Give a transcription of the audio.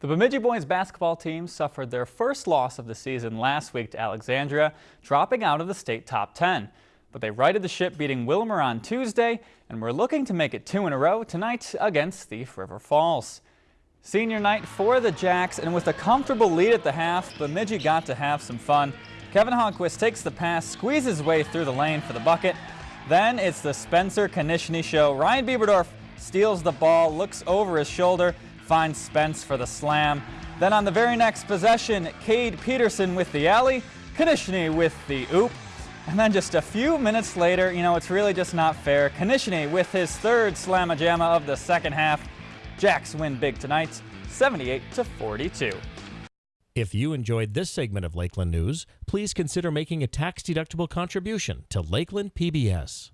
The Bemidji boys basketball team suffered their first loss of the season last week to Alexandria, dropping out of the state top 10. But they righted the ship beating Willmar on Tuesday and were looking to make it two in a row tonight against Thief River Falls. Senior night for the Jacks and with a comfortable lead at the half, Bemidji got to have some fun. Kevin Honquist takes the pass, squeezes his way through the lane for the bucket. Then it's the Spencer Konishny show. Ryan Bieberdorf steals the ball, looks over his shoulder, finds Spence for the slam. Then on the very next possession, Cade Peterson with the alley, Konishny with the oop. And then just a few minutes later, you know, it's really just not fair. Konishny with his third slamma jamma of the second half. Jacks win big tonight, 78 to 42. If you enjoyed this segment of Lakeland News, please consider making a tax-deductible contribution to Lakeland PBS.